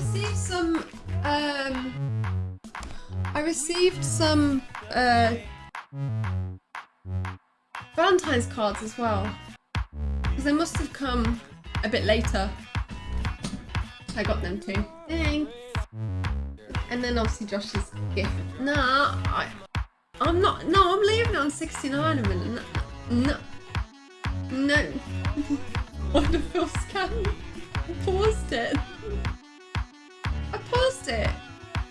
received some. Um, I received some uh, Valentine's cards as well. Because they must have come a bit later. I got them too. Thanks. And then obviously Josh's gift. Nah, I, I'm not. No, I'm leaving it on 69 a minute. No. No. Wonderful scan. I paused it. It.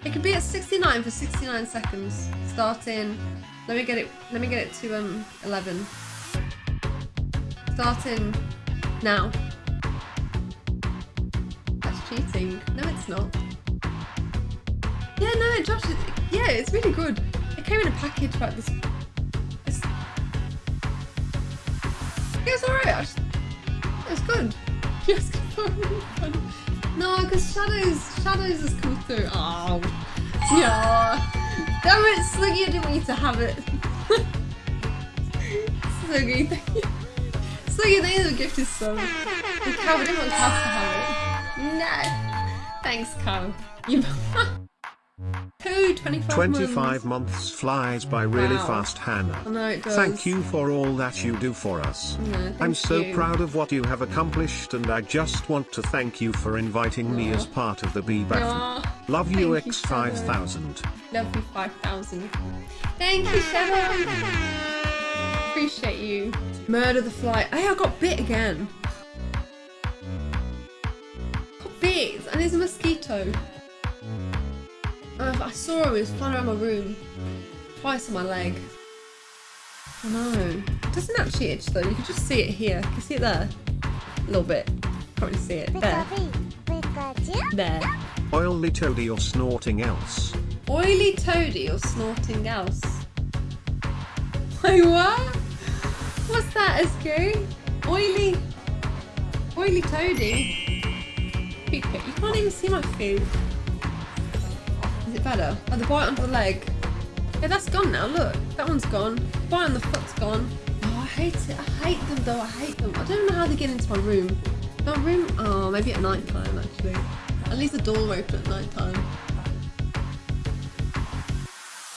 It could be at 69 for 69 seconds. Starting. Let me get it. Let me get it to um 11. Starting now. That's cheating. No, it's not. Yeah, no, Josh. Yeah, it's really good. It came in a package like this. yeah, it's alright. It's good. Yes, because shadows, shadows has come through. Oh, yeah. Damn it, Sluggy, I didn't want you to have it. Sluggy, thank you. Sluggy, thank you the gift is so. The cow, I didn't want cow to have it. No. Thanks, cow. You. 25, 25 months. months. flies by really wow. fast, Hannah. I know it does. Thank you for all that you do for us. No, I'm so you. proud of what you have accomplished and I just want to thank you for inviting me as part of the B-Bath. Love you X5000. Love you 5000. Thank you, Shadow. Appreciate you. Murder the fly. Hey, I got bit again. Got bit and there's a mosquito. Uh, I saw him, he was flying around my room. Twice on my leg. I know. It doesn't actually itch though, you can just see it here. Can you see it there? A little bit. Can Probably see it. There. There. Oily toady or snorting else. Oily toady or snorting else? Wait, what? What's that, SK? Oily... Oily toady? You can't even see my food better? Oh, the bite onto the leg. Yeah, that's gone now, look. That one's gone. The bite on the foot's gone. Oh, I hate it. I hate them though, I hate them. I don't know how they get into my room. My room? Oh, maybe at night time actually. At least the door open at night time.